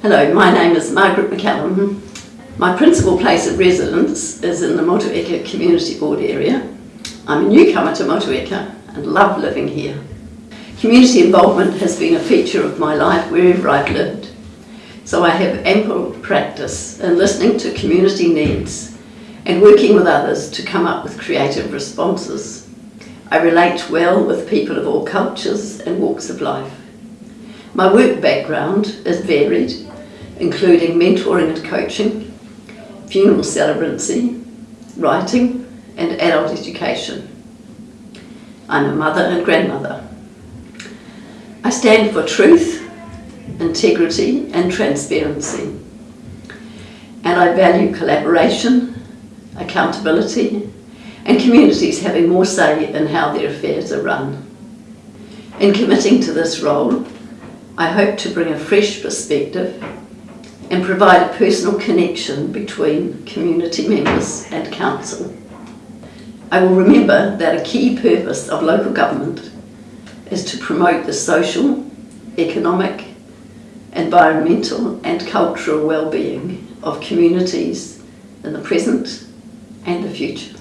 Hello, my name is Margaret McCallum. My principal place of residence is in the Motueka Community Board area. I'm a newcomer to Motueka and love living here. Community involvement has been a feature of my life wherever I've lived, so I have ample practice in listening to community needs and working with others to come up with creative responses. I relate well with people of all cultures and walks of life. My work background is varied, including mentoring and coaching, funeral celebrancy, writing and adult education. I'm a mother and grandmother. I stand for truth, integrity and transparency. And I value collaboration, accountability and communities having more say in how their affairs are run. In committing to this role, I hope to bring a fresh perspective and provide a personal connection between community members and council. I will remember that a key purpose of local government is to promote the social, economic, environmental and cultural well-being of communities in the present and the future.